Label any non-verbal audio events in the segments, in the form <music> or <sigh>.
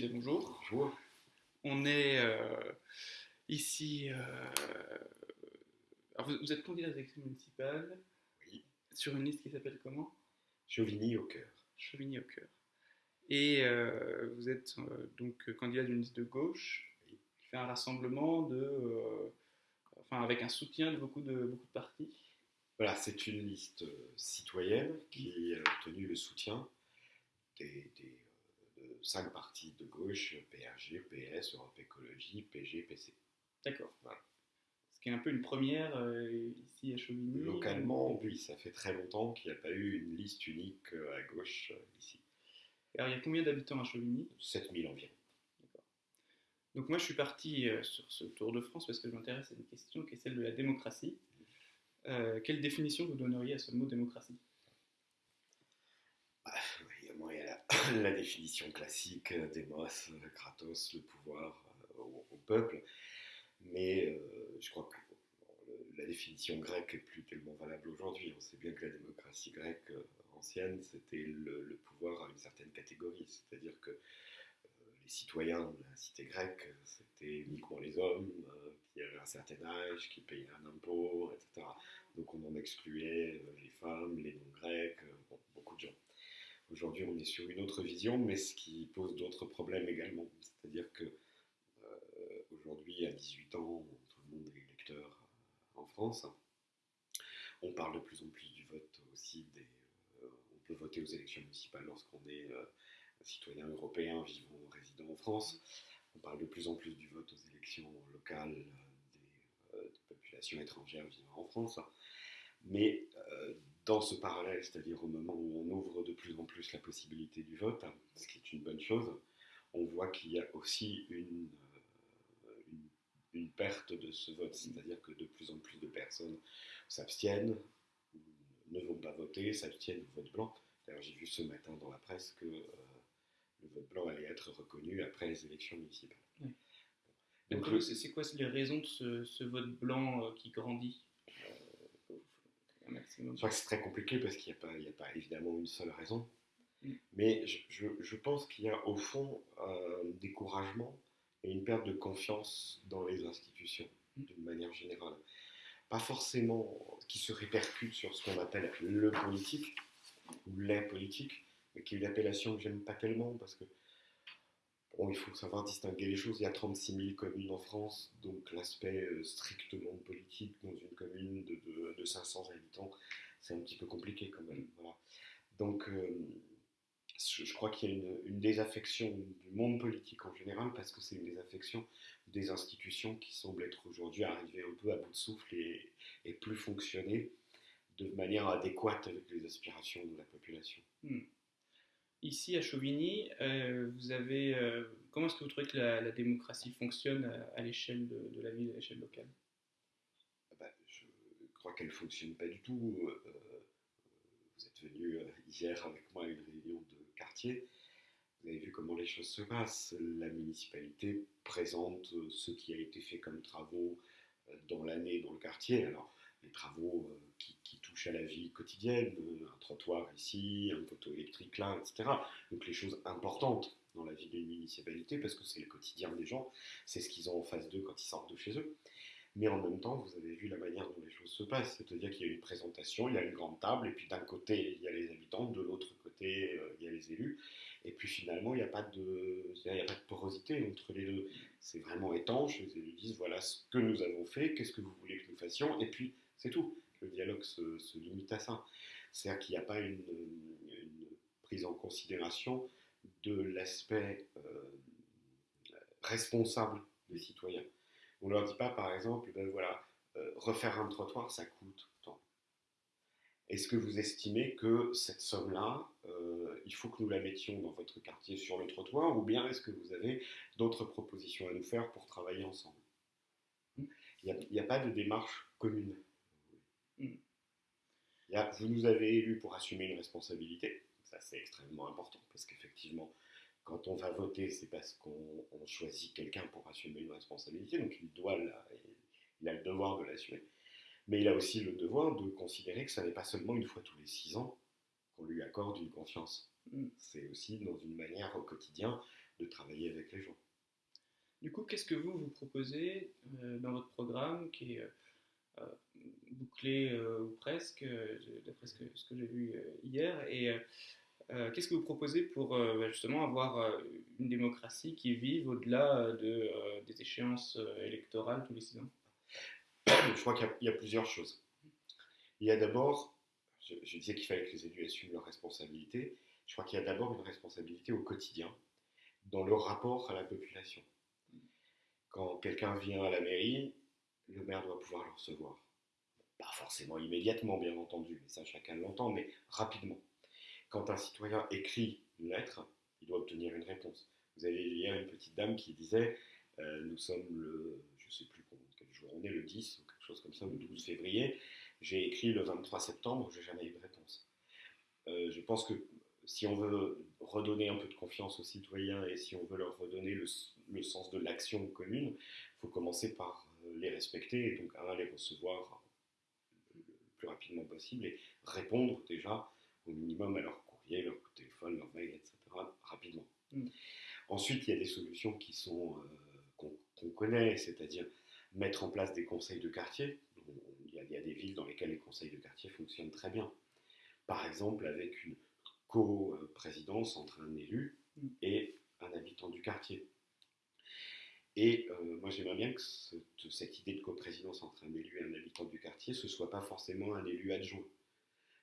Bonjour. Bonjour. On est euh, ici. euh, alors vous, vous êtes candidat aux élections municipales Oui. sur une liste qui s'appelle comment? Chauvigny au cœur. Chauvigny au cœur. Et euh, vous êtes donc candidat d'une liste de gauche Oui. qui fait un rassemblement de. enfin, avec un soutien de beaucoup de, beaucoup de partis. Voilà, c'est une liste citoyenne qui a obtenu le soutien des, des, de cinq partis de gauche, PRG, PS, Europe Écologie, PG, PC. D'accord. Voilà. Ce qui est un peu une première euh, ici à Chauvigny. Localement, oui, ça fait très longtemps qu'il n'y a pas eu une liste unique euh, à gauche euh, ici. Alors il y a combien d'habitants à Chauvigny? 7000 environ. Donc moi je suis parti sur ce tour de France parce que je m'intéresse à une question qui est celle de la démocratie. Quelle définition vous donneriez à ce mot démocratie Bah, évidemment, il y a la, définition classique, euh, kratos, le pouvoir euh, au, peuple. Mais euh, je crois que la définition grecque est plus tellement valable aujourd'hui. On sait bien que la démocratie grecque euh, ancienne, c'était le, pouvoir à une certaine catégorie. C'est-à-dire que les citoyens de la cité grecque, c'était uniquement les hommes qui avaient un certain âge, qui payaient un impôt, etc. Donc on en excluait les femmes, les non-grecs, beaucoup de gens. Aujourd'hui, on est sur une autre vision, mais ce qui pose d'autres problèmes également. C'est-à-dire que euh, aujourd'hui, à 18 ans, tout le monde est électeur euh, en France. On parle de plus en plus du vote aussi. Des, euh, on peut voter aux élections municipales lorsqu'on est citoyen européen vivant ou résident en France. On parle de plus en plus du vote aux élections locales des, populations étrangères vivant en France. Mais dans ce parallèle, c'est-à-dire au moment où on ouvre de plus en plus la possibilité du vote, hein, ce qui est une bonne chose, on voit qu'il y a aussi une, euh, une, une perte de ce vote, c'est-à-dire que de plus en plus de personnes s'abstiennent, ne vont pas voter, s'abstiennent au vote blanc. D'ailleurs, j'ai vu ce matin dans la presse que euh, le vote blanc allait être reconnu après les élections municipales. Oui. Donc, c'est quoi les raisons de ce, ce vote blanc euh, qui grandit? Maximum Je crois que c'est très compliqué parce qu'il n'y a, pas- a évidemment une seule raison. Mm. Mais je, je- je pense qu'il y a au fond un découragement et une perte de confiance dans les institutions Mm. d'une manière générale. Pas forcément qui se répercute sur ce qu'on appelle le politique ou les politiques, mais qui est une appellation que j'aime pas tellement parce que Bon, il faut savoir distinguer les choses. Il y a 36 000 communes en France, donc l'aspect euh, strictement politique dans une commune de, de- de 500 habitants, c'est un petit peu compliqué quand même. Voilà. Donc, euh, je crois qu'il y a une, désaffection du monde politique en général, parce que c'est une désaffection des institutions qui semblent être aujourd'hui arrivées un peu à bout de souffle et, et plus fonctionner de manière adéquate avec les aspirations de la population. Ici à Chauvigny, euh, vous avez euh, comment est-ce que vous trouvez que la, démocratie fonctionne à, à l'échelle de, la ville, à l'échelle locale? Ah bah, je crois qu'elle ne fonctionne pas du tout. Euh, euh, vous êtes venu euh, hier avec moi à une réunion de quartier. Vous avez vu comment les choses se passent. La municipalité présente euh, ce qui a été fait comme travaux euh, dans l'année dans le quartier. Alors, les travaux euh, qui touchent à la vie quotidienne, euh, un trottoir ici, un poteau électrique là, etc. Donc les choses importantes dans la vie d'une municipalité, parce que c'est le quotidien des gens, c'est ce qu'ils ont en face d'eux quand ils sortent de chez eux. Mais en même temps, vous avez vu la manière dont les choses se passent, c'est-à-dire qu'il y a une présentation, il y a une grande table, et puis d'un côté, il y a les habitants, de l'autre côté, euh, il y a les élus, et puis finalement, il n'y a, pas de- il n'y a pas de porosité entre les deux. C'est vraiment étanche, les élus disent, voilà ce que nous avons fait, qu'est-ce que vous voulez que nous fassions, et puis c'est tout. Le dialogue se, limite à ça. C'est-à-dire qu'il n'y a pas une, prise en considération de l'aspect euh, responsable des citoyens. On ne leur dit pas, par exemple, ben voilà, euh, refaire un trottoir, ça coûte tant. Est-ce que vous estimez que cette somme-là, euh, il faut que nous la mettions dans votre quartier sur le trottoir, ou bien est-ce que vous avez d'autres propositions à nous faire pour travailler ensemble? Il n'y a pas de démarche commune. Mm. Vous nous avez élus pour assumer une responsabilité, ça c'est extrêmement important, parce qu'effectivement, quand on va voter, c'est parce qu'on on choisit quelqu'un pour assumer une responsabilité, donc il doit la- il a le devoir de l'assumer. Mais il a aussi le devoir de considérer que ça n'est pas seulement une fois tous les six ans qu'on lui accorde une confiance. Mm. C'est aussi dans une manière au quotidien de travailler avec les gens. Du coup, qu'est-ce que vous vous proposez euh, dans votre programme qui est euh, bouclé ou presque, d'après ce que, ce que j'ai vu hier Et qu'est-ce que vous proposez pour bah, justement avoir une démocratie qui vive au-delà de, des échéances électorales tous les six ans? Je crois qu'il y, a plusieurs choses. Il y a d'abord, je, je disais qu'il fallait que les élus assument leurs responsabilités. Je crois qu'il y a d'abord une responsabilité au quotidien dans le rapport à la population. Quand quelqu'un vient à la mairie, le maire doit pouvoir le recevoir. Pas forcément immédiatement, bien entendu, mais ça chacun l'entend, mais rapidement. Quand un citoyen écrit une lettre, il doit obtenir une réponse. Vous avez hier une petite dame qui disait euh, Nous sommes le, je sais plus quel jour on est, le 10 ou quelque chose comme ça, le 12 février. J'ai écrit le 23 septembre, je n'ai jamais eu de réponse. Euh, je pense que si on veut redonner un peu de confiance aux citoyens et si on veut leur redonner le, sens de l'action commune, il faut commencer par les respecter et donc, un, les recevoir le plus rapidement possible et répondre déjà au minimum à leur courrier, leur téléphone, leur mail, etc. rapidement. Mm. Ensuite, il y a des solutions qui sont euh, qu'on connaît, c'est-à-dire mettre en place des conseils de quartier. Il y, a, il y, a, des villes dans lesquelles les conseils de quartier fonctionnent très bien. Par exemple, avec une co-présidence entre un élu mm. et un habitant du quartier. Et euh, moi, j'aimerais bien que cette idée de coprésidence entre un élu et un habitant du quartier, ce ne soit pas forcément un élu adjoint.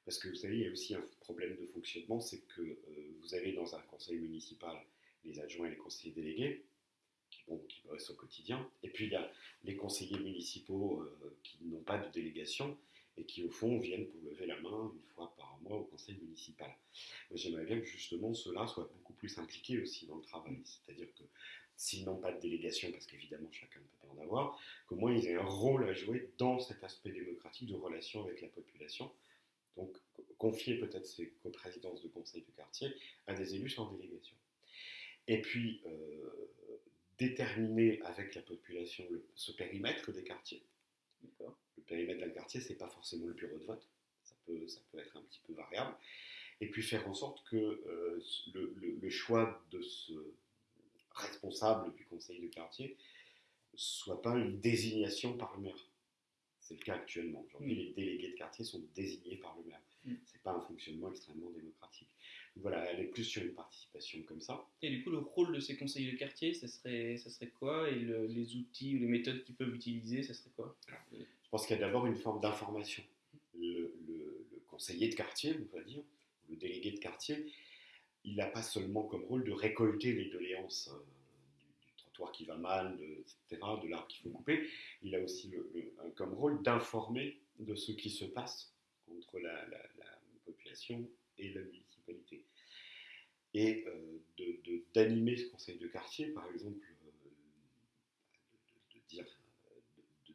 Parce que vous savez, il y a aussi un problème de fonctionnement, c'est que euh, vous avez dans un conseil municipal les adjoints et les conseillers délégués, qui, bon, qui bossent au quotidien, et puis il y a les conseillers municipaux euh, qui n'ont pas de délégation, et qui au fond viennent pour lever la main une fois par mois au conseil municipal. J'aimerais bien que justement ceux-là soient beaucoup plus impliqués aussi dans le travail, c'est-à-dire que s'ils n'ont pas de délégation, parce qu'évidemment chacun ne peut pas en avoir, qu'au moins ils aient un rôle à jouer dans cet aspect démocratique de relation avec la population. Donc confier peut-être ces coprésidences de conseil de quartier à des élus sans délégation. Et puis euh, déterminer avec la population ce périmètre des quartiers. Le périmètre d'un quartier, c'est pas forcément le bureau de vote. Ça peut, ça peut être un petit peu variable. Et puis faire en sorte que euh, le, choix de ce responsable du conseil de quartier soit pas une désignation par le maire. C'est le cas actuellement. Aujourd'hui, mm. les délégués de quartier sont désignés par le maire. Mm. C'est pas un fonctionnement extrêmement démocratique. voilà, elle est plus sur une participation comme ça. Et du coup, le rôle de ces conseillers de quartier, ça serait, ça serait quoi? Et les outils ou les méthodes qu'ils peuvent utiliser, ça serait quoi? Je pense qu'il y a d'abord une forme d'information. Le, conseiller de quartier, on va dire, le délégué de quartier, il n'a pas seulement comme rôle de récolter les doléances euh, du, trottoir qui va mal, de, etc., de l'arbre qu'il faut couper, il a aussi comme rôle d'informer de ce qui se passe entre la, population et la municipalité. Et euh, d'animer ce conseil de quartier, par exemple, euh, de, dire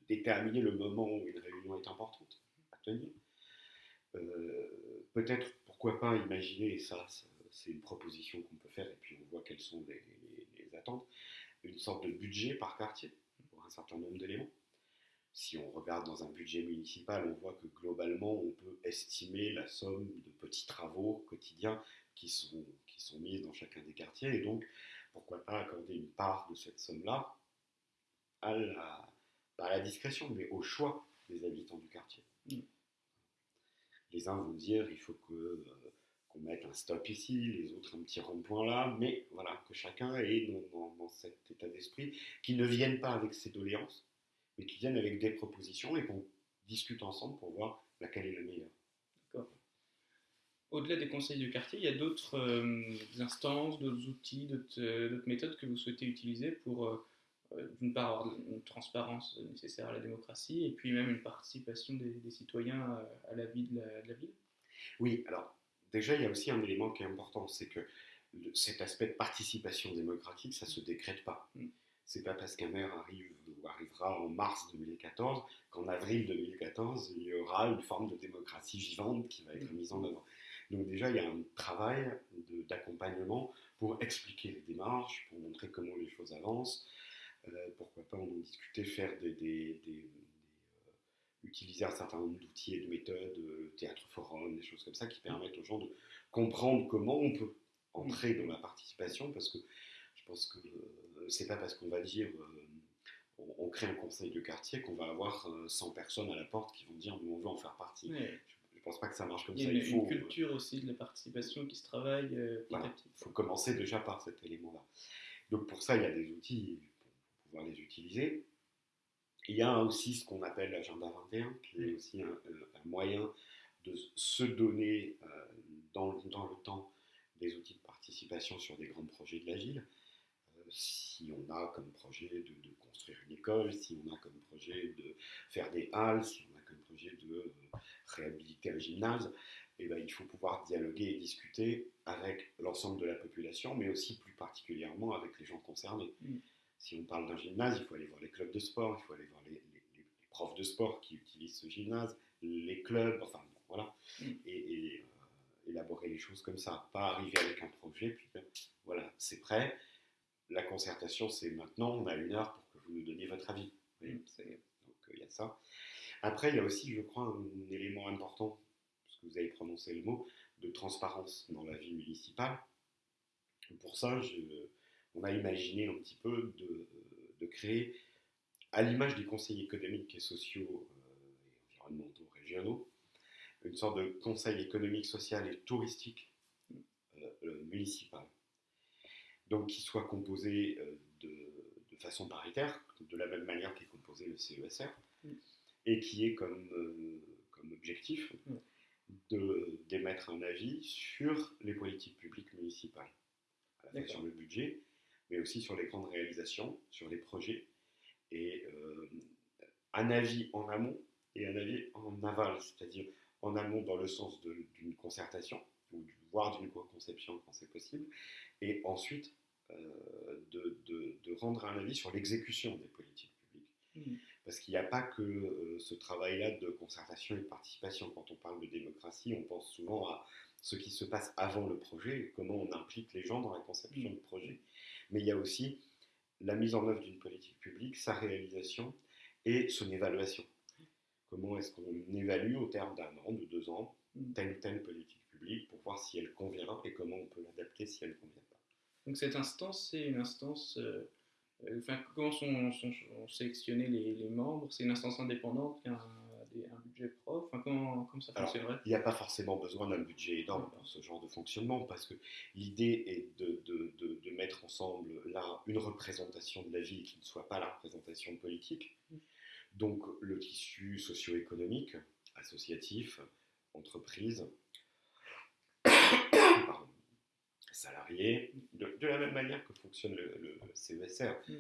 déterminer le moment où une réunion est importante à tenir. Peut-être, pourquoi pas imaginer, ça, c'est une proposition qu'on peut faire, et puis on voit quelles sont les, attentes, une sorte de budget par quartier pour un certain nombre d'éléments. Si on regarde dans un budget municipal, on voit que globalement, on peut estimer la somme de petits travaux quotidiens qui sont, qui sont mis dans chacun des quartiers, et donc pourquoi pas accorder une part de cette somme-là à la, pas à la discrétion, mais au choix des habitants du quartier. Mm. Les uns vont dire il faut que euh, qu'on mette un stop ici, les autres un petit rond-point là, mais voilà, que chacun est dans, dans, cet état d'esprit, qui ne viennent pas avec ses doléances, mais qui viennent avec des propositions et qu'on discute ensemble pour voir laquelle est la meilleure. D'accord. Au-delà des conseils du quartier, il y a d'autres euh, instances, d'autres outils, euh, d'autres méthodes que vous souhaitez utiliser pour euh, d'une part avoir une transparence nécessaire à la démocratie et puis même une participation des, citoyens à la vie de la, ville? Oui, alors déjà il y a aussi un élément qui est important, c'est que cet aspect de participation démocratique, ça ne se décrète pas. Mm. C'est pas parce qu'un maire arrive ou arrivera en mars 2014 qu'en avril 2014, il y aura une forme de démocratie vivante qui va être mm. mise en œuvre. Donc déjà, il y a un travail d'accompagnement pour expliquer les démarches, pour montrer comment les choses avancent, euh, pourquoi pas en discuter, faire des, utiliser un certain nombre d'outils et de méthodes, euh, théâtre forum, des choses comme ça, qui permettent aux gens de comprendre comment on peut entrer dans la participation, parce que je pense que euh, c'est pas parce qu'on va dire euh, on, on crée un conseil de quartier qu'on va avoir euh, 100 personnes à la porte qui vont dire nous on veut en faire partie. Ouais. Je, je pense pas que ça marche comme Il y a ça. une, Il faut, une culture aussi de la participation qui se travaille euh, petit Voilà. à petit. Il faut commencer déjà par cet élément-là. Donc pour ça, il y a des outils pour pouvoir les utiliser. Il y a aussi ce qu'on appelle l'agenda 21, qui est aussi un, un moyen de se donner euh, dans, dans le temps des outils de participation sur des grands projets de la ville. Euh, si on a comme projet de, de construire une école, si on a comme projet de faire des halles, si on a comme projet de euh, réhabiliter un gymnase, eh ben, il faut pouvoir dialoguer et discuter avec l'ensemble de la population, mais aussi plus particulièrement avec les gens concernés. Mm. Si on parle d'un gymnase, il faut aller voir les clubs de sport, il faut aller voir les, les- les- les profs de sport qui utilisent ce gymnase, les clubs, enfin bon, voilà, Mm. et, et, euh, élaborer les choses comme ça. Pas arriver avec un projet, puis dire, voilà, c'est prêt, la concertation c'est maintenant, on a une heure pour que vous nous donniez votre avis. Mm, donc euh, il y a ça. Après, il y a aussi, je crois, un élément important, parce que vous avez prononcé le mot, de transparence dans la vie municipale. Pour ça, je- on a imaginé un petit peu de, de créer, à l'image des conseils économiques et sociaux euh, et environnementaux régionaux, une sorte de conseil économique, social et touristique euh, euh, municipal. Donc qui soit composé de, de façon paritaire, de la même manière qu'est composé le CESR, Mm. et qui est comme, comme objectif Mm. de d'émettre un avis sur les politiques publiques municipales, à la fois D'accord. sur le budget, mais aussi sur les grandes réalisations, sur les projets, et euh, un avis en amont et un avis en aval, c'est-à-dire en amont dans le sens d'une concertation, ou voire d'une co-conception quand c'est possible, et ensuite euh, de, de- de rendre un avis sur l'exécution des politiques publiques. Mm. Parce qu'il n'y a pas que euh, ce travail-là de concertation et de participation. Quand on parle de démocratie, on pense souvent à ce qui se passe avant le projet, et comment on implique les gens dans la conception Mm. du projet. Mais il y a aussi la mise en œuvre d'une politique publique, sa réalisation et son évaluation. Comment est-ce qu'on évalue au terme d'un an, de deux ans, Mm. telle ou telle politique publique pour voir si elle convient et comment on peut l'adapter si elle ne convient pas? Donc cette instance, c'est une instance. euh, euh, Enfin, comment sont, sont, sont sélectionnés les, les membres? C'est une instance indépendante qui a un, budget propre? Enfin, comment, comment ça fonctionnerait? Il n'y a pas forcément besoin d'un budget énorme pour ce genre de fonctionnement, parce que l'idée est de, de- de- de mettre ensemble là une représentation de la ville qui ne soit pas la représentation politique. Mm. Donc le tissu socio-économique, associatif, entreprise, <coughs> salariés, de, de la même manière que fonctionne le, le CESR. Mm.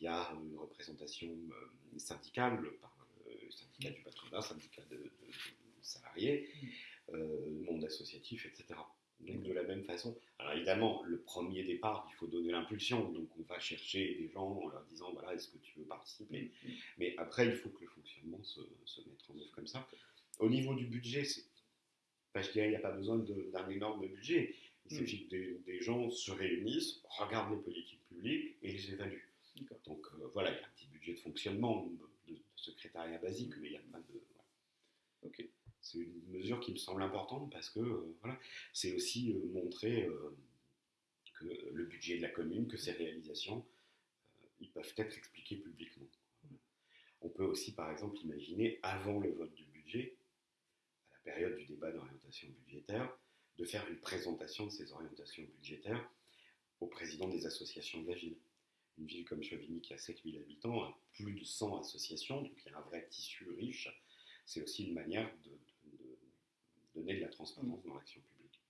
Il y a une représentation euh, syndicale par le syndicat du patronat, syndicat de, de- de salariés, euh, monde associatif, etc. Donc de la même façon, alors évidemment, le premier départ, il faut donner l'impulsion, donc on va chercher des gens en leur disant, voilà, est-ce que tu veux participer? Mais après, il faut que le fonctionnement se, se mette en œuvre comme ça. Au niveau du budget, enfin, je dirais, il n'y a pas besoin d'un énorme budget. Il suffit que des, des gens se réunissent, regardent les politiques publiques et les évaluent. Donc euh, voilà, il y a un petit budget de fonctionnement, de, de secrétariat basique, mais il n'y a pas de. voilà. Ok. C'est une mesure qui me semble importante parce que euh, voilà, c'est aussi euh, montrer euh, que le budget de la commune, que ses réalisations, ils peuvent être expliqués publiquement. On peut aussi, par exemple, imaginer, avant le vote du budget, à la période du débat d'orientation budgétaire, de faire une présentation de ces orientations budgétaires au président des associations de la ville. Une ville comme Chevigny qui a 7000 habitants a plus de 100 associations, donc il y a un vrai tissu riche. C'est aussi une manière de donner de la transparence dans l'action publique.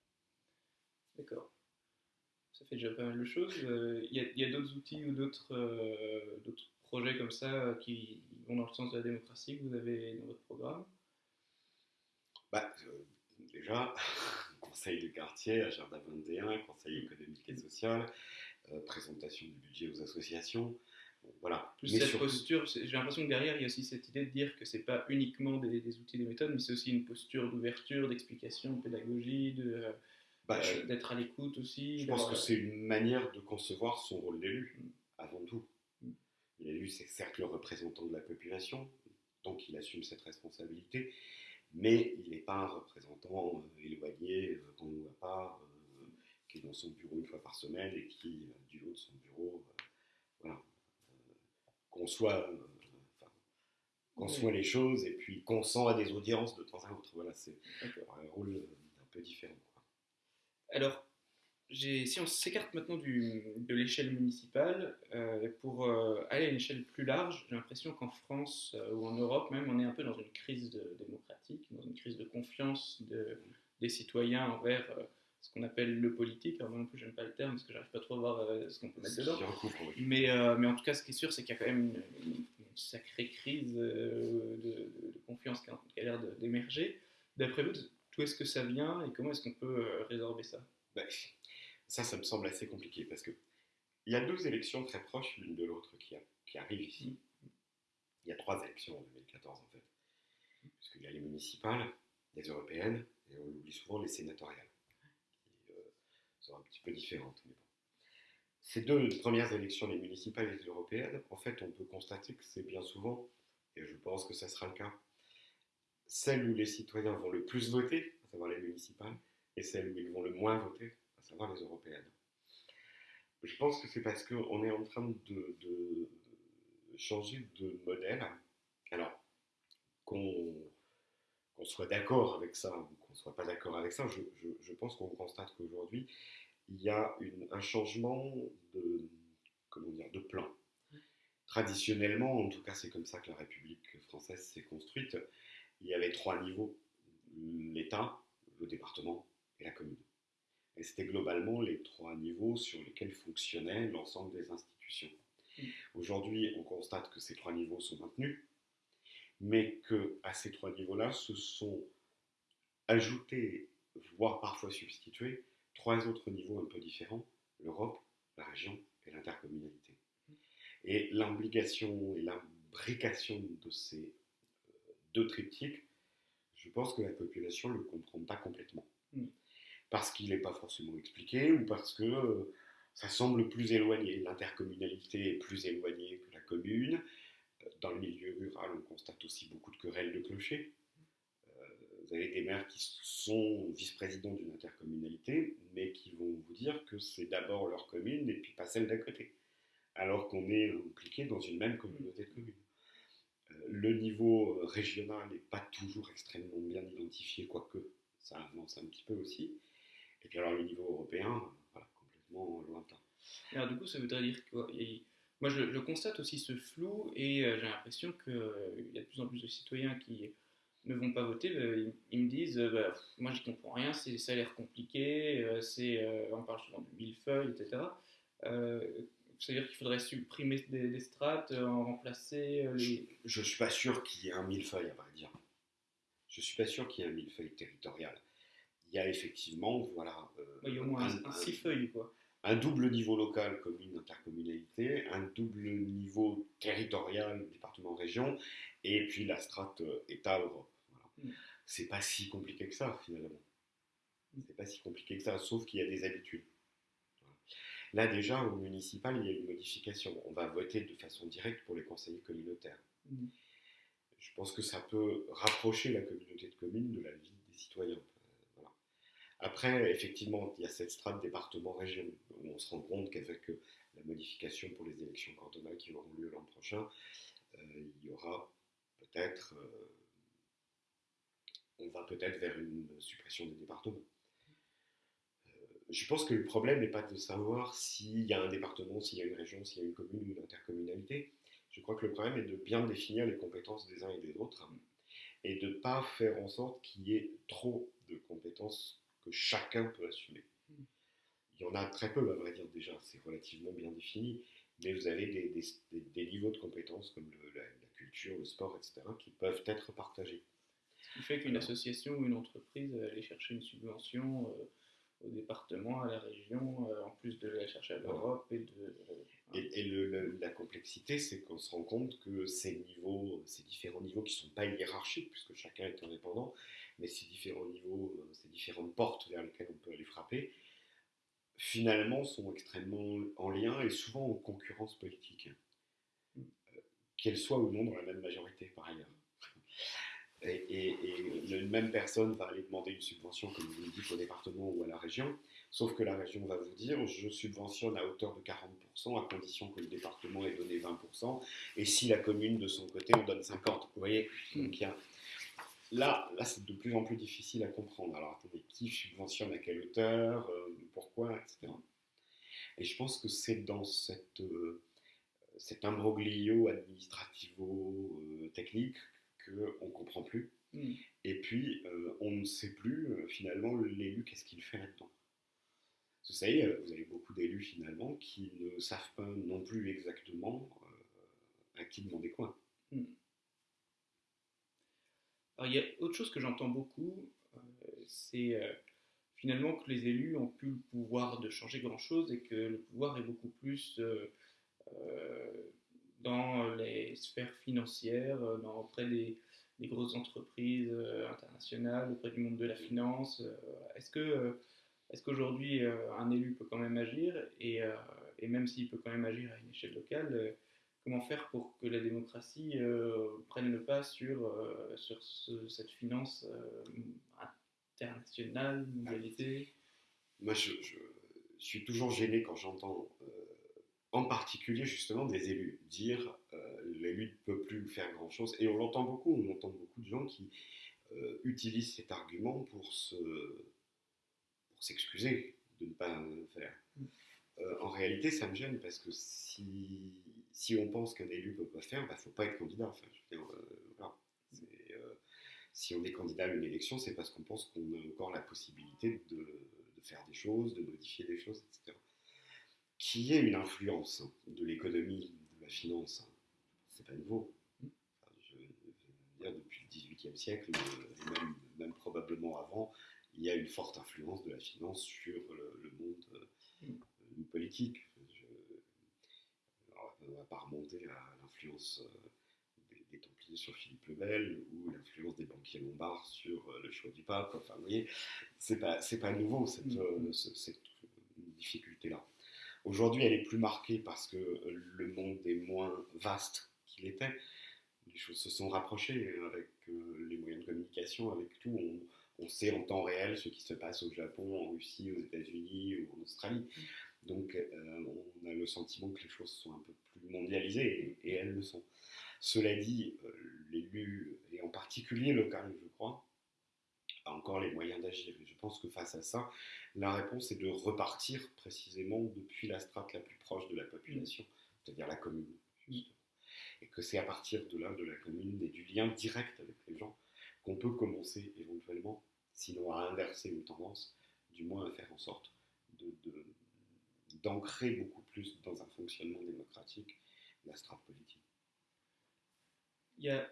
D'accord. Ça fait déjà pas mal de choses. Euh, Il y a, a d'autres outils ou d'autres euh, projets comme ça euh, qui vont dans le sens de la démocratie que vous avez dans votre programme? Bah, euh, déjà, <laughs> conseil de quartier, agenda 21, conseil économique et social, euh, présentation du budget aux associations. Voilà. Plus Mais cette surtout- posture, j'ai l'impression que derrière il y a aussi cette idée de dire que c'est pas uniquement des, des outils, des méthodes, mais c'est aussi une posture d'ouverture, d'explication, de pédagogie, de, euh, bah, euh, d'être à l'écoute aussi. Je pense que c'est une manière de concevoir son rôle d'élu, Mm. avant tout. Mm. L'élu, c'est certes le représentant de la population, donc il assume cette responsabilité, mais il n'est pas un représentant euh, éloigné, euh, qu'on ne voit pas, euh, qui est dans son bureau une fois par semaine et qui, du haut de son bureau, voilà, conçoit, conçoit les choses et puis consent à des audiences de temps à autre. Voilà, c'est un rôle un peu différent. Alors, si on s'écarte maintenant du, de l'échelle municipale, euh, pour euh, aller à une échelle plus large, j'ai l'impression qu'en France euh, ou en Europe même, on est un peu dans une crise démocratique, dans une crise de confiance de, des citoyens envers ce qu'on appelle le politique. Alors moi non plus, j'aime pas le terme parce que j'arrive pas trop à voir ce qu'on peut mettre dedans. Mais, mais en tout cas, ce qui est sûr, c'est qu'il y a quand même une, sacrée crise de, de, confiance qui a, qui a l'air d'émerger. D'après vous, d'où est-ce que ça vient et comment est-ce qu'on peut résorber ça? Bah, ça, ça me semble assez compliqué parce que il y a deux élections très proches l'une de l'autre qui, qui, arrivent ici. Il y a trois élections en 2014 en fait. Puisqu'il y a les municipales, les européennes, et on oublie souvent les sénatoriales, euh, un petit peu bon. Ces deux premières élections, les municipales et les européennes, en fait, on peut constater que c'est bien souvent, et je pense que ça sera le cas, celles où les citoyens vont le plus voter, à savoir les municipales, et celles où ils vont le moins voter, à savoir les européennes. Je pense que c'est parce qu'on est en train de, changer de modèle. Alors, qu'on soit d'accord avec ça qu'on ne soit pas d'accord avec ça, je, pense qu'on constate qu'aujourd'hui, il y a un changement de, comment dire, de plan. Traditionnellement, en tout cas c'est comme ça que la République française s'est construite, il y avait trois niveaux, l'État, le département et la commune. Et c'était globalement les trois niveaux sur lesquels fonctionnait l'ensemble des institutions. Aujourd'hui, on constate que ces trois niveaux sont maintenus, mais que à ces trois niveaux-là se sont ajoutés, voire parfois substitués, trois autres niveaux un peu différents l'Europe, la région et l'intercommunalité. Mm. Et l'implication et l'imbrication de ces euh, deux triptyques, je pense que la population ne le comprend pas complètement. Mm parce qu'il n'est pas forcément expliqué ou parce que euh, ça semble plus éloigné. L'intercommunalité est plus éloignée que la commune. Dans le milieu rural, on constate aussi beaucoup de querelles de clochers. Euh, vous avez des maires qui sont vice-présidents d'une intercommunalité, mais qui vont vous dire que c'est d'abord leur commune et puis pas celle d'à côté, alors qu'on est impliqué dans une même communauté de communes. Le niveau régional n'est pas toujours extrêmement bien identifié, quoique ça avance un petit peu aussi. Et puis alors le niveau européen, voilà, complètement lointain. Alors du coup, ça voudrait dire que moi je, constate aussi ce flou et euh, j'ai l'impression qu'il euh, y a de plus en plus de citoyens qui ne vont pas voter, bah, ils, me disent bah, moi je comprends rien, ça a l'air compliqué, euh, c'est, on parle souvent de millefeuille, etc. C'est-à-dire qu'il faudrait supprimer des, strates, en remplacer les... Je ne suis pas sûr qu'il y ait un millefeuille, à vrai dire. Je ne suis pas sûr qu'il y ait un millefeuille territorial il y a effectivement, voilà. il y a au moins un, six feuilles, quoi. Un double niveau local, commune, intercommunalité, un double niveau territorial, département, région, et puis la strate euh, État-Europe. Mm. C'est pas si compliqué que ça, finalement. C'est pas si compliqué que ça, sauf qu'il y a des habitudes. Là, déjà, au municipal, il y a une modification. On va voter de façon directe pour les conseillers communautaires. Mm. Je pense que ça peut rapprocher la communauté de communes de la vie des citoyens. Après, effectivement, il y a cette strate département-région où on se rend compte qu'avec euh, la modification pour les élections cantonales qui auront lieu l'an prochain, euh, il y aura peut-être, euh, on va peut-être vers une suppression des départements. je pense que le problème n'est pas de savoir s'il y a un département, s'il y a une région, s'il y a une commune ou une intercommunalité. Je crois que le problème est de bien définir les compétences des uns et des autres et de ne pas faire en sorte qu'il y ait trop de compétences que chacun peut assumer. Il y en a très peu, à vrai dire, déjà, c'est relativement bien défini, mais vous avez des, niveaux de compétences comme la, culture, le sport, etc., qui peuvent être partagés. Ce qui fait qu'une association ou une entreprise aller chercher une subvention euh, au département, à la région, euh, en plus de la chercher à l'Europe et de... Euh, et, la complexité, c'est qu'on se rend compte que ces niveaux, ces différents niveaux qui ne sont pas hiérarchiques, puisque chacun est indépendant, mais ces différents niveaux, euh, ces différentes portes vers lesquelles on peut aller frapper, finalement sont extrêmement en lien et souvent en concurrence politique, euh, qu'elles soient ou non dans la même majorité par ailleurs. Et, une même personne va aller demander une subvention, comme vous le dites, au département ou à la région, sauf que la région va vous dire je subventionne à hauteur de 40%, à condition que le département ait donné 20%, et si la commune de son côté en donne 50%. Vous voyez? Donc il y a, Là, là c'est de plus en plus difficile à comprendre. Alors attendez, qui subventionne à quelle hauteur, euh, pourquoi, etc. Et je pense que c'est dans cette, euh, cet imbroglio administrativo-technique euh, qu'on ne comprend plus. Hmm. Et puis, on ne sait plus finalement l'élu qu'est-ce qu'il fait là-dedans. Vous savez, vous avez beaucoup d'élus finalement qui ne savent pas non plus exactement à qui demander quoi. Hmm. Alors, il y a autre chose que j'entends beaucoup, euh, c'est euh, finalement que les élus ont plus le pouvoir de changer grand-chose et que le pouvoir est beaucoup plus euh, dans les sphères financières, dans, auprès des, grosses entreprises internationales, auprès du monde de la finance. Est-ce que est-ce qu'aujourd'hui un élu peut quand même agir et, et même s'il peut quand même agir à une échelle locale, comment faire pour que la démocratie euh, prenne le pas sur, euh, sur cette finance euh, internationale, mondialisée Moi, je, suis toujours gêné quand j'entends, en particulier justement, des élus dire l'élu ne peut plus faire grand-chose. Et on l'entend beaucoup, on entend beaucoup de gens qui utilisent cet argument pour se pour s'excuser de ne pas faire. Mm. en réalité, ça me gêne parce que si si on pense qu'un élu ne peut pas faire, il bah, ne faut pas être candidat. Euh, euh, si on est candidat à une élection, c'est parce qu'on pense qu'on a encore la possibilité de, faire des choses, de modifier des choses, etc. Qui est une influence de l'économie, de la finance, c'est pas nouveau. je veux dire, depuis le XVIIIe siècle, et même, probablement avant, il y a une forte influence de la finance sur le, monde euh, politique ne va pas remonter à l'influence euh, des, Templiers sur Philippe le Bel ou l'influence des banquiers lombards sur euh, le choix du pape. Enfin, vous voyez, c'est pas, c'est pas nouveau cette, mm. euh, cette difficulté-là. Aujourd'hui, elle est plus marquée parce que le monde est moins vaste qu'il était. Les choses se sont rapprochées avec les moyens de communication, avec tout. On, on, sait en temps réel ce qui se passe au Japon, en Russie, aux États-Unis ou en Australie. Mm. Donc euh, on a le sentiment que les choses sont un peu mondialisées, et, elles le sont. Cela dit, euh, l'élu, et en particulier local, je crois, a encore les moyens d'agir. Je pense que face à ça, la réponse est de repartir précisément depuis la strate la plus proche de la population, c'est-à-dire la commune. Et que c'est à partir de là, de la commune et du lien direct avec les gens, qu'on peut commencer éventuellement, sinon à inverser une tendance, du moins à faire en sorte d'ancrer beaucoup plus dans un fonctionnement démocratique la strate politique. Il y a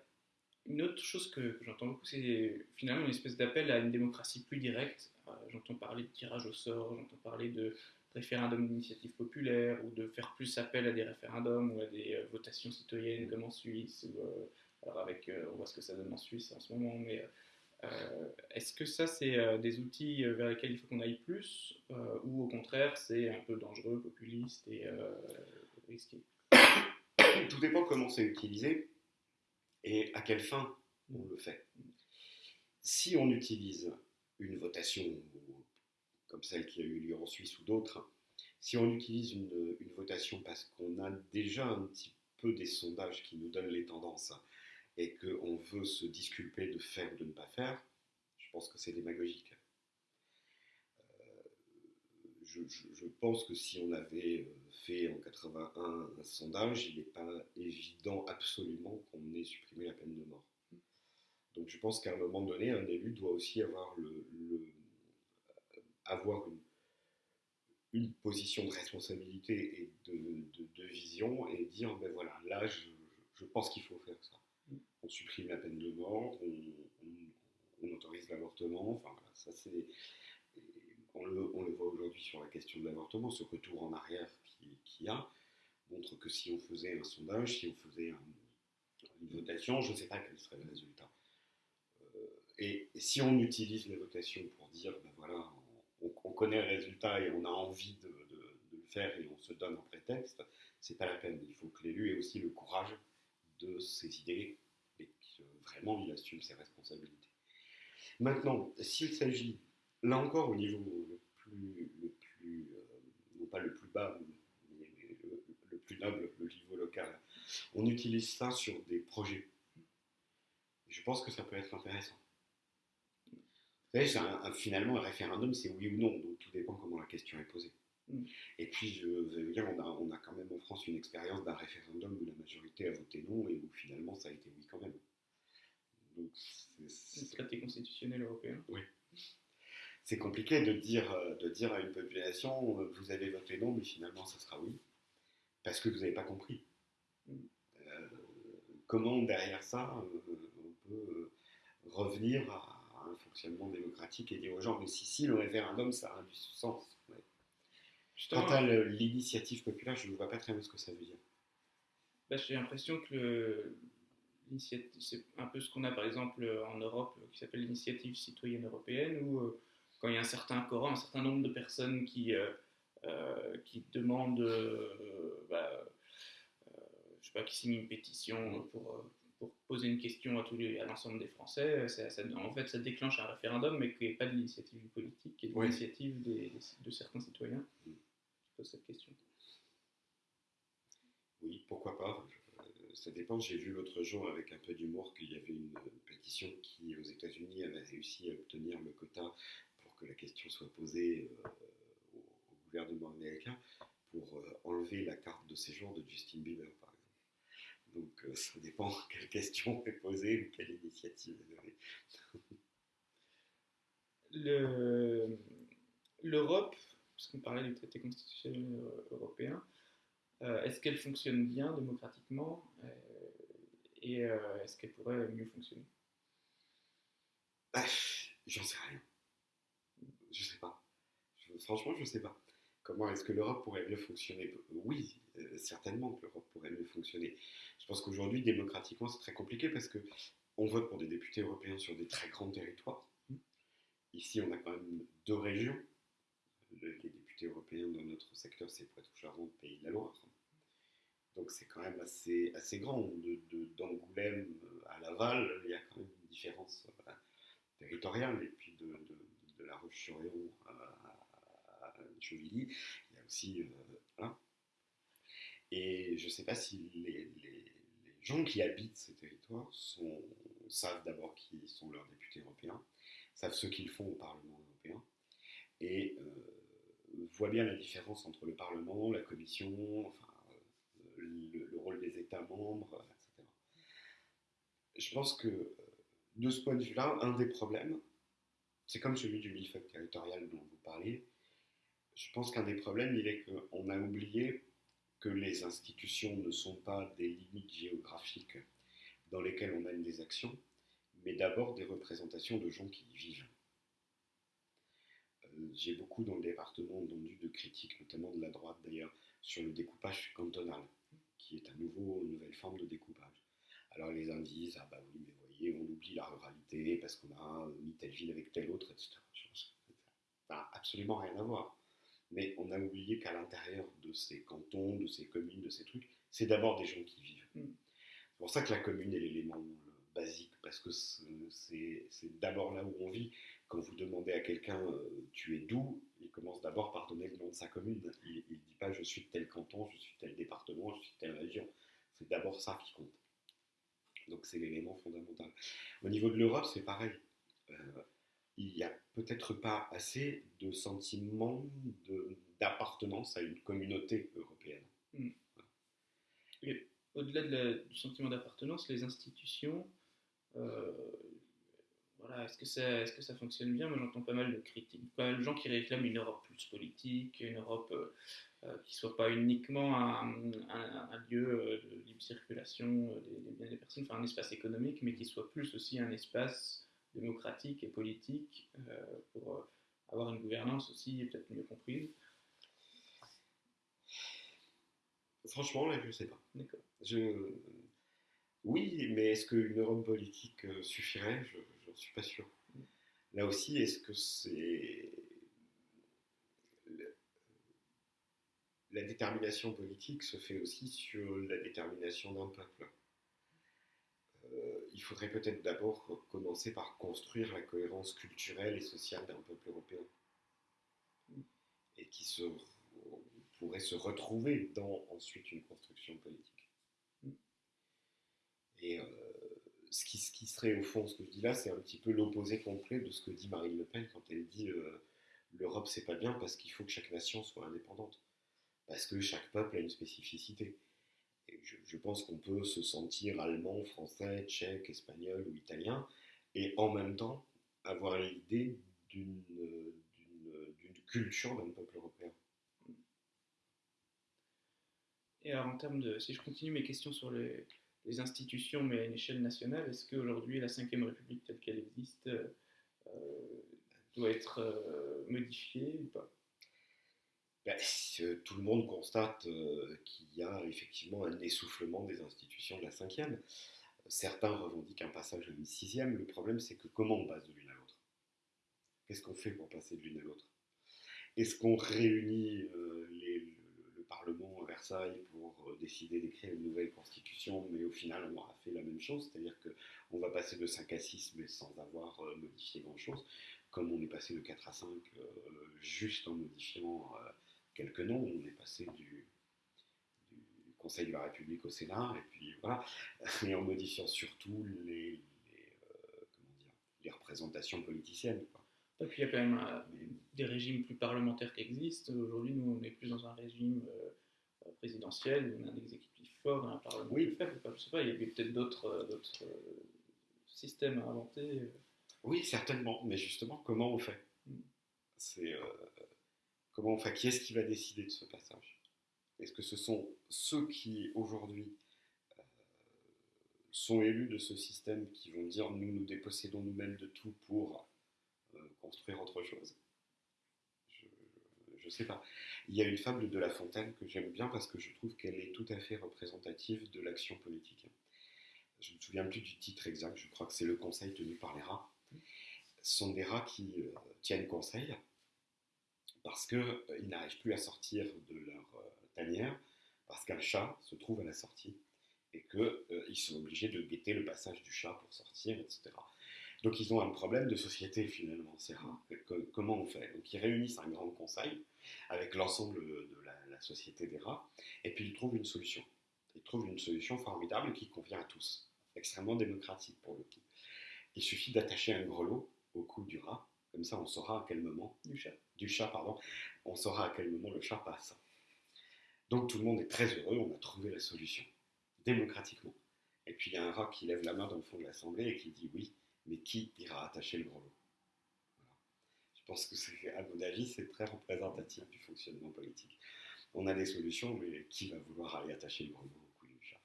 une autre chose que, j'entends beaucoup, c'est finalement une espèce d'appel à une démocratie plus directe. Euh, j'entends parler de tirage au sort, j'entends parler de référendum d'initiative populaire ou de faire plus appel à des référendums ou à des euh, votations citoyennes comme en Suisse. Euh, alors avec, on voit ce que ça donne en Suisse en ce moment, mais est-ce que ça, c'est des outils vers lesquels il faut qu'on aille plus ou au contraire, c'est un peu dangereux, populiste et risqué? <coughs> Tout dépend comment c'est utilisé et à quelle fin on le fait. Si on utilise une votation comme celle qui a eu lieu en Suisse ou d'autres, si on utilise une, votation parce qu'on a déjà un petit peu des sondages qui nous donnent les tendances, et qu'on veut se disculper de faire ou de ne pas faire, je pense que c'est démagogique. Euh, je, pense que si on avait euh, fait en 81 un sondage, il n'est pas évident absolument qu'on ait supprimé la peine de mort. Donc je pense qu'à un moment donné, un élu doit aussi avoir, le, avoir une, une, position de responsabilité et de, vision et dire, ben voilà, là, je pense qu'il faut faire ça on supprime la peine de mort, on, autorise l'avortement. Enfin, ça c'est. On le, voit aujourd'hui sur la question de l'avortement, ce retour en arrière qu'il y a montre que si on faisait un sondage, si on faisait une votation, je ne sais pas quel serait le résultat. Euh, et, si on utilise les votations pour dire, ben voilà, on, connaît le résultat et on a envie de, le faire et on se donne un prétexte, c'est pas la peine. Il faut que l'élu ait aussi le courage de ses idées et que vraiment il assume ses responsabilités. Maintenant, s'il s'agit, là encore au niveau le plus, le plus non pas le plus bas, mais le, le plus noble, le niveau local, on utilise ça sur des projets. Je pense que ça peut être intéressant. Vous savez, un, finalement, un référendum, c'est oui ou non, donc tout dépend comment la question est posée. Mm. Et puis, je vais dire, on a, on a quand même en France une expérience d'un référendum où la majorité a voté non et où finalement ça a été oui quand même. Donc, c'est le traité constitutionnel européen. Oui. C'est compliqué de dire, de dire à une population, vous avez voté non, mais finalement ça sera oui, parce que vous n'avez pas compris. Mm. Euh, comment derrière ça, euh, on peut euh, revenir à fonctionnement démocratique et dire aux gens, mais si, si, le référendum, ça a du sens. Quant à l'initiative populaire, je ne vois pas très bien ce que ça veut dire. Bah, J'ai l'impression que c'est un peu ce qu'on a par exemple en Europe qui s'appelle l'initiative citoyenne européenne, où euh, quand il y a un certain quorum, un certain nombre de personnes qui, euh, euh, qui demandent, bah, je sais pas, qui signent une pétition pour, pour poser une question à, tous les, à l'ensemble des Français, en fait ça déclenche un référendum, mais qui n'est pas de l'initiative politique, qui est de l'initiative de certains citoyens. Mm cette question. Oui, pourquoi pas. Euh, ça dépend. J'ai vu l'autre jour avec un peu d'humour qu'il y avait une pétition qui, aux États-Unis, avait réussi à obtenir le quota pour que la question soit posée euh, au, gouvernement américain pour euh, enlever la carte de séjour de Justin Bieber, ça dépend <laughs> quelle question est posée ou quelle initiative est donnée. L'Europe parce qu'on parlait du traité constitutionnel européen, euh, est-ce qu'elle fonctionne bien démocratiquement euh, et euh, est-ce qu'elle pourrait mieux fonctionner? Bah, J'en sais rien. Je sais pas. franchement, je sais pas. Comment est-ce que l'Europe pourrait mieux fonctionner? Oui, certainement que l'Europe pourrait mieux fonctionner. Je pense qu'aujourd'hui, démocratiquement, c'est très compliqué parce que on vote pour des députés européens sur des très grands territoires. Ici, on a quand même deux régions les députés européens dans notre secteur, c'est Poitou-Charentes, Pays de la Loire. Donc c'est quand même assez, assez grand. D'Angoulême de, à Laval, il y a quand même une différence euh, territoriale. Et puis de, La Roche-sur-Yon à, à, il y a aussi. Euh, Et je ne sais pas si les, gens qui habitent ces territoires savent d'abord qui sont leurs députés européens, savent ce qu'ils font au Parlement européen. Et euh, voit bien la différence entre le Parlement, la Commission, enfin, euh, le, rôle des États membres, etc. Je pense que euh, de ce point de vue-là, un des problèmes, c'est comme celui du millefeuille territorial dont vous parlez. Je pense qu'un des problèmes, il est qu'on a oublié que les institutions ne sont pas des limites géographiques dans lesquelles on mène des actions, mais d'abord des représentations de gens qui y vivent j'ai beaucoup dans le département entendu de critiques, notamment de la droite d'ailleurs, sur le découpage cantonal, qui est à nouveau une nouvelle forme de découpage. Alors les uns disent, ah bah oui, mais voyez, on oublie la ruralité parce qu'on a mis telle ville avec telle autre, etc. Ça n'a absolument rien à voir. Mais on a oublié qu'à l'intérieur de ces cantons, de ces communes, de ces trucs, c'est d'abord des gens qui vivent. Mm. C'est pour ça que la commune est l'élément basique, parce que c'est d'abord là où on vit. Quand vous demandez à quelqu'un euh, tu es d'où, il commence d'abord par donner le nom de sa commune. Il ne dit pas je suis de tel canton, je suis de tel département, je suis de telle région. C'est d'abord ça qui compte. Donc c'est l'élément fondamental. Au niveau de l'Europe, c'est pareil. Euh, il n'y a peut-être pas assez de sentiment d'appartenance à une communauté européenne. Hmm. Au-delà du sentiment d'appartenance, les institutions euh, voilà, est-ce que, ça, fonctionne bien? Moi, j'entends pas mal de critiques, pas de gens qui réclament une Europe plus politique, une Europe euh, euh, qui soit pas uniquement un, lieu de libre circulation des, biens des personnes, enfin un espace économique, mais qui soit plus aussi un espace démocratique et politique pour avoir une gouvernance aussi peut-être mieux comprise. Franchement, là, je ne sais pas. D'accord. Je, oui, mais est-ce qu'une Europe politique euh, suffirait? Je n'en suis pas sûr. Là aussi, est-ce que c'est. La détermination politique se fait aussi sur la détermination d'un peuple? euh, il faudrait peut-être d'abord commencer par construire la cohérence culturelle et sociale d'un peuple européen. Et qui pourrait se retrouver dans ensuite une construction politique. Et euh, ce, qui, ce, qui, serait au fond, ce que je dis là, c'est un petit peu l'opposé complet de ce que dit Marine Le Pen quand elle dit euh, l'Europe c'est pas bien parce qu'il faut que chaque nation soit indépendante. Parce que chaque peuple a une spécificité je, pense qu'on peut se sentir allemand, français, tchèque, espagnol ou italien, et en même temps avoir l'idée d'une culture d'un peuple européen. Et alors en termes de, si je continue mes questions sur les, institutions, mais à une échelle nationale, est-ce qu'aujourd'hui la Ve République telle qu'elle existe euh, doit être euh, modifiée ou pas? Ben, tout le monde constate euh, qu'il y a effectivement un essoufflement des institutions de la cinquième. Certains revendiquent un passage à une sixième. Le problème, c'est que comment on passe de l'une à l'autre? Qu'est-ce qu'on fait pour passer de l'une à l'autre? Est-ce qu'on réunit euh, le, Parlement à Versailles pour euh, décider d'écrire une nouvelle constitution, mais au final, on aura fait la même chose? C'est-à-dire qu'on va passer de 5 à 6, mais sans avoir modifié grand-chose, comme on est passé de 4 à 5 juste en modifiant quelques noms. On est passé du, Conseil de la République au Sénat, et puis voilà, et en modifiant surtout les, euh, les, représentations politiciennes. Et puis il y a quand même euh, des régimes plus parlementaires qui existent. Aujourd'hui, nous, on est plus dans un régime euh, présidentiel, on a un exécutif fort, un parlement oui. plus faible. je sais pas, il y a peut-être d'autres systèmes à inventer. Oui, certainement, mais justement, comment on fait? Mm. C'est Comment, enfin, qui est-ce qui va décider de ce passage? Est-ce que ce sont ceux qui aujourd'hui euh, sont élus de ce système qui vont dire nous nous dépossédons nous-mêmes de tout pour euh, construire autre chose? Je ne sais pas. Il y a une fable de La Fontaine que j'aime bien parce que je trouve qu'elle est tout à fait représentative de l'action politique. Je ne me souviens plus du titre exact, je crois que c'est le conseil tenu par les rats. Ce sont des rats qui euh, tiennent conseil parce qu'ils euh, n'arrivent plus à sortir de leur euh, tanière, parce qu'un chat se trouve à la sortie, et qu'ils euh, sont obligés de guetter le passage du chat pour sortir, etc. Donc ils ont un problème de société finalement, c'est rare. comment on fait? Donc ils réunissent un grand conseil avec l'ensemble de la, société des rats, et puis ils trouvent une solution. Ils trouvent une solution formidable qui convient à tous, extrêmement démocratique pour le coup. Il suffit d'attacher un grelot au cou du rat, comme ça, on saura à quel moment. Du chat. Du chat, pardon. On saura à quel moment le chat passe. Donc tout le monde est très heureux, on a trouvé la solution. Démocratiquement. Et puis il y a un rat qui lève la main dans le fond de l'Assemblée et qui dit oui, mais qui ira attacher le gros lot Je pense que, c'est, à mon avis, c'est très représentatif du fonctionnement politique. On a des solutions, mais qui va vouloir aller attacher le gros lot au cou du chat?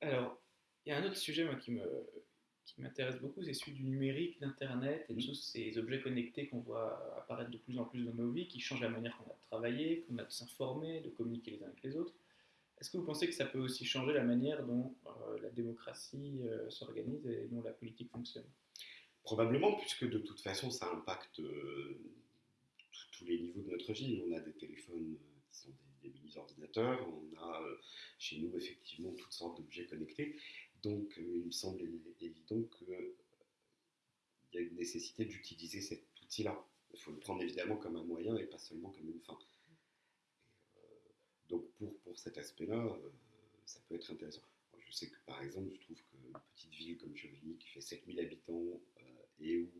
Alors, il y a un autre sujet moi, qui me, qui m'intéresse beaucoup, c'est celui du numérique, d'Internet et de tous ces objets connectés qu'on voit apparaître de plus en plus dans nos vies, qui changent la manière qu'on a de travailler, qu'on a de s'informer, de communiquer les uns avec les autres. Est-ce que vous pensez que ça peut aussi changer la manière dont euh, la démocratie euh, s'organise et dont la politique fonctionne? Probablement, puisque de toute façon, ça impacte euh, tous les niveaux de notre vie. On a des téléphones qui sont des, des mini-ordinateurs, on a chez nous effectivement toutes sortes d'objets connectés. Donc, euh, il me semble évident qu'il euh, y a une nécessité d'utiliser cet outil-là. Il faut le prendre évidemment comme un moyen et pas seulement comme une fin. Euh, donc, pour, pour cet aspect-là, ça peut être intéressant. je sais que par exemple, je trouve qu'une petite ville comme Chevigny, qui fait 7000 habitants et où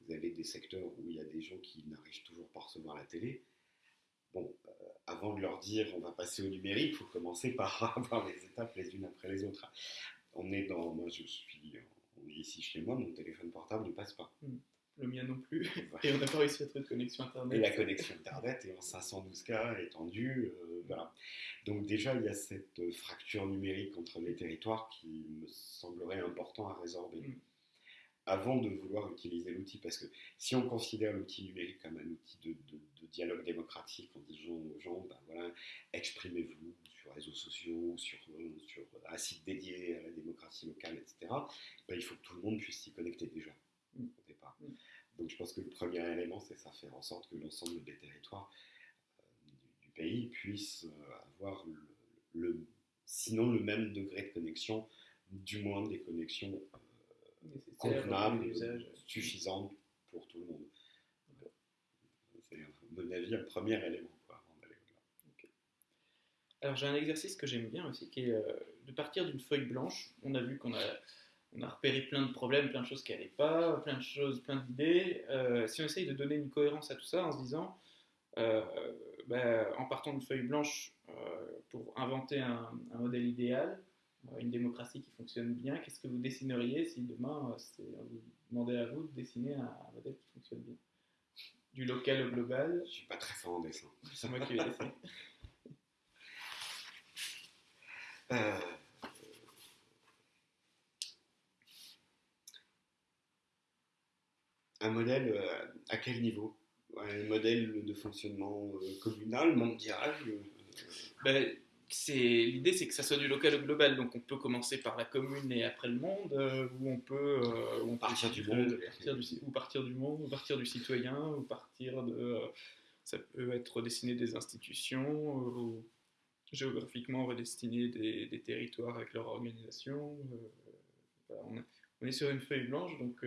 vous avez des secteurs où il y a des gens qui n'arrivent toujours pas à recevoir la télé, bon, avant de leur dire on va passer au numérique, il faut commencer par <laughs> avoir les étapes les unes après les autres. On est dans, moi je suis, on est ici chez moi, mon téléphone portable ne passe pas. Hmm. Le mien non plus. <laughs> Et on n'a pas réussi à trouver de connexion internet. Et la connexion internet est en 512K étendue. Euh, voilà. Donc déjà, il y a cette fracture numérique entre les territoires qui me semblerait important à résorber. Hmm avant de vouloir utiliser l'outil. Parce que si on considère l'outil numérique comme un outil de, dialogue démocratique en disant aux gens, ben voilà, exprimez-vous sur les réseaux sociaux, sur, sur un site dédié à la démocratie locale, etc., ben il faut que tout le monde puisse s'y connecter déjà mm. au départ. Mm. Donc je pense que le premier élément, c'est ça, faire en sorte que l'ensemble des territoires euh, du, pays puissent euh, avoir le, sinon le même degré de connexion, du moins des connexions euh, L'usage. suffisantes pour tout le monde. C'est, à mon avis, un premier élément quoi, avant d'aller au-delà. Alors j'ai un exercice que j'aime bien aussi, qui est euh, de partir d'une feuille blanche. On a vu qu'on a, on a repéré plein de problèmes, plein de choses qui n'allaient pas, plein de choses, plein d'idées. Euh, si on essaye de donner une cohérence à tout ça en se disant, euh, ben, en partant d'une feuille blanche pour inventer un, un modèle idéal, une démocratie qui fonctionne bien, qu'est-ce que vous dessineriez si demain euh, on vous demandait à vous de dessiner un, un modèle qui fonctionne bien? Du local au global, Je suis pas très fort en dessin. <laughs> c'est moi qui vais dessiner. Euh, un modèle euh, à quel niveau? Un modèle de fonctionnement euh, communal, mondial Ben, c'est l'idée, c'est que ça soit du local au global. Donc, on peut commencer par la commune et après le monde, euh, ou on peut, euh, on Partir du monde. partir du, ci- ou partir du monde, ou partir du citoyen, ou partir de. euh, ça peut être dessiner des institutions, euh, ou géographiquement redessiner des, des territoires avec leur organisation. euh, voilà, on, est, on est sur une feuille blanche, donc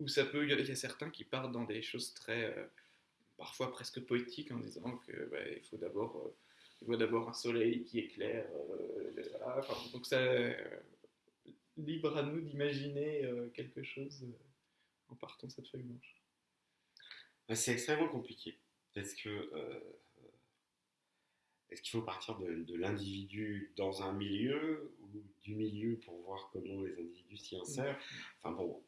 où ça peut. Il y a- il y a certains qui partent dans des choses très parfois presque poétiques en disant que bah, il faut d'abord il faut d'abord un soleil qui éclaire euh, voilà. Enfin, donc ça euh, libre à nous d'imaginer euh, quelque chose en partant de cette feuille blanche C'est extrêmement compliqué. Parce que. euh, est-ce qu'il faut partir de, de l'individu dans un milieu ou du milieu pour voir comment les individus s'y insèrent? Enfin bon,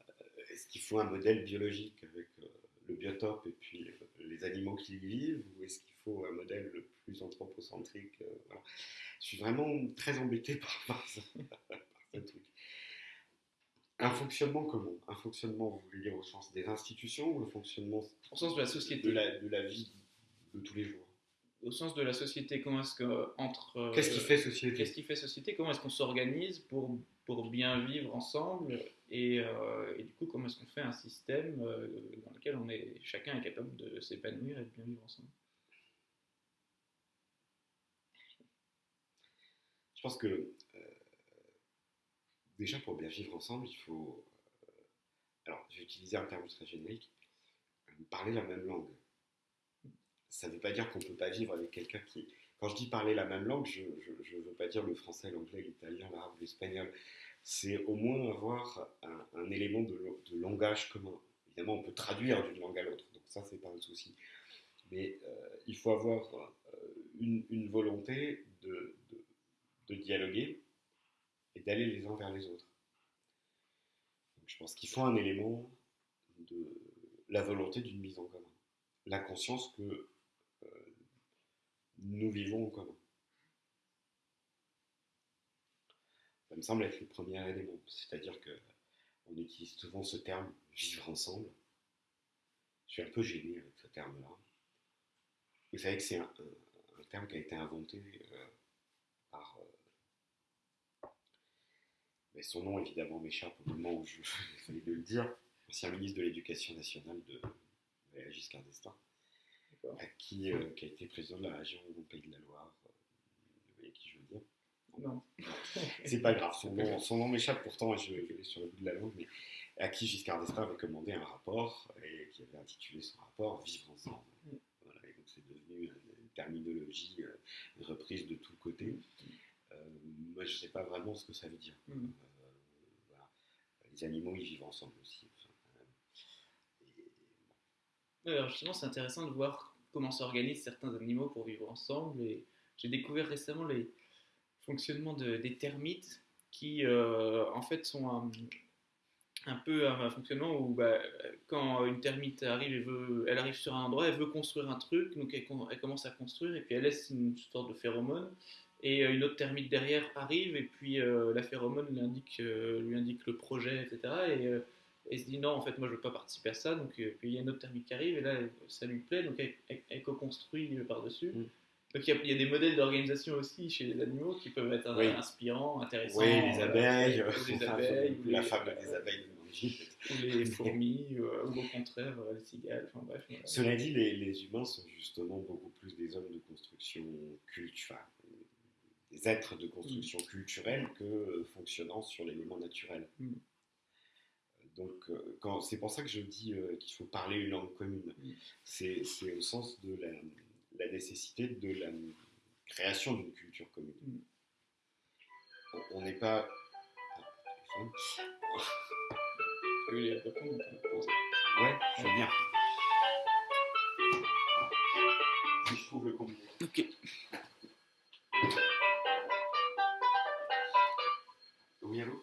est-ce qu'il faut un modèle biologique avec euh, le biotope et puis euh, les animaux qui y vivent ou est-ce qu'il faut un modèle plus anthropocentrique euh, voilà. Je suis vraiment très embêté <laughs> par, par ce, par ce truc. Un fonctionnement comment Un fonctionnement, vous voulez dire au sens des institutions ou le fonctionnement au sens de la société de la, de la vie de tous les jours? Au sens de la société comment est-ce que entre euh, Qu'est-ce qui fait société? qu'est-ce qui fait société? Comment est-ce qu'on s'organise pour pour bien vivre ensemble et, euh, et du coup comment est-ce qu'on fait un système euh, dans lequel on est chacun est capable de s'épanouir et de bien vivre ensemble? Je pense que euh, déjà pour bien vivre ensemble, il faut. alors, je vais utiliser un terme très générique parler la même langue. Ça ne veut pas dire qu'on ne peut pas vivre avec quelqu'un qui. Quand je dis parler la même langue, je ne veux pas dire le français, l'anglais, l'italien, l'arabe, l'espagnol. C'est au moins avoir un, élément de, langage commun. Évidemment, on peut traduire d'une langue à l'autre, donc ça, c'est pas un souci. Mais euh, il faut avoir euh, une, volonté de, dialoguer et d'aller les uns vers les autres. Je pense qu'il faut un élément de la volonté d'une mise en commun, la conscience que euh, nous vivons en commun. Ça me semble être le premier élément, c'est-à-dire que on utilise souvent ce terme vivre ensemble. Je suis un peu gêné avec ce terme-là. Vous savez que c'est un, un terme qui a été inventé euh, par. euh, mais son nom évidemment m'échappe au moment où je <laughs> de le dire. Ancien ministre de l'Éducation nationale de Valéry Giscard qui, euh, qui a été président de la région Pays de la Loire. euh, Vous voyez qui je veux dire non <laughs> c'est pas grave, son nom, son nom m'échappe pourtant et je, l'ai sur le bout de la langue, mais à qui Giscard d'Estaing avait commandé un rapport et qui avait intitulé son rapport Vivre ensemble. Mm. Voilà, et donc c'est devenu une, terminologie euh, reprise de tous côtés. Euh, moi je sais pas vraiment ce que ça veut dire. Mm. Euh, voilà. Les animaux ils vivent ensemble aussi. Enfin, euh, et- Alors justement, c'est intéressant de voir comment s'organisent certains animaux pour vivre ensemble. Et j'ai découvert récemment les fonctionnements de- des termites qui, euh, en fait, sont un, peu un, fonctionnement où bah, quand une termite arrive, elle, arrive sur un endroit, elle veut construire un truc, donc elle, com- elle commence à construire et puis elle laisse une sorte de phéromone. Et euh, une autre termite derrière arrive et puis euh, la phéromone lui indique, le projet, etc. Et elle se dit non, en fait, moi je veux pas participer à ça. Donc, euh, puis il y a une autre termite qui arrive et là ça lui plaît, donc elle, elle- elle co-construit euh, par-dessus. Mm. Donc il y, a, il y a des modèles d'organisation aussi chez les animaux qui peuvent être euh, Oui. inspirants, intéressants. Oui, les euh, abeilles, ou les <laughs> abeilles, ou la fable des abeilles ou les fourmis, euh, ou au contraire euh, les cigales. Enfin bref. voilà. Cela dit, les, les humains sont justement beaucoup plus des hommes de construction culturelle, des êtres de construction culturelle que euh, fonctionnant sur l'élément naturel. Mm. Donc, euh, quand- c'est pour ça que je dis euh, qu'il faut parler une langue commune. Mm. C'est c'est au sens de la, la nécessité de la création d'une culture commune. Mm. On- n'est pas. Ah. Ouais, je veux bien. Si je trouve le combien. Ok. Oui, allô?